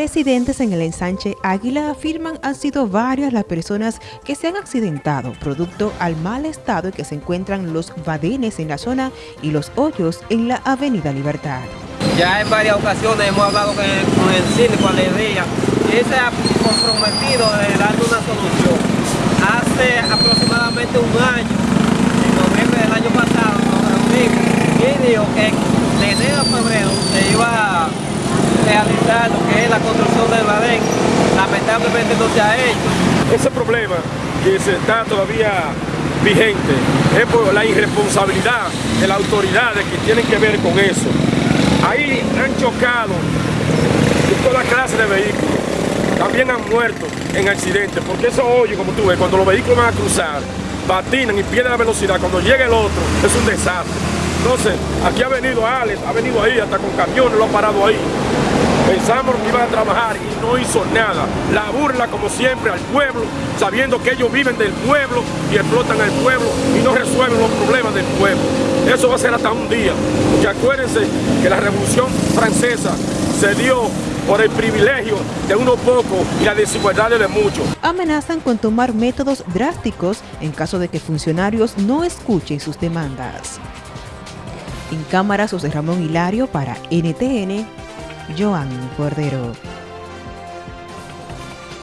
Residentes en el ensanche Águila afirman han sido varias las personas que se han accidentado producto al mal estado en que se encuentran los badenes en la zona y los hoyos en la avenida Libertad. Ya en varias ocasiones hemos hablado con el, con el síndico Alegría y él se ha comprometido de dar una solución. Hace aproximadamente un año, en noviembre del año pasado, nos reunimos y que de enero a febrero se iba a realizar lo que es la construcción del badén, lamentablemente no se ha hecho. Ese problema que se está todavía vigente es por la irresponsabilidad de las autoridades que tienen que ver con eso. Ahí han chocado toda clase de vehículos, también han muerto en accidentes, porque eso hoy, como tú ves, cuando los vehículos van a cruzar, patinan y pierden la velocidad, cuando llega el otro, es un desastre. Entonces, aquí ha venido Alex, ha venido ahí, hasta con camiones lo ha parado ahí. Pensamos que iban a trabajar y no hizo nada. La burla, como siempre, al pueblo, sabiendo que ellos viven del pueblo y explotan al pueblo y no resuelven los problemas del pueblo. Eso va a ser hasta un día. Porque acuérdense que la Revolución Francesa se dio por el privilegio de unos pocos y la desigualdad de muchos. Amenazan con tomar métodos drásticos en caso de que funcionarios no escuchen sus demandas. En cámara, José Ramón Hilario para NTN, Joan Cordero.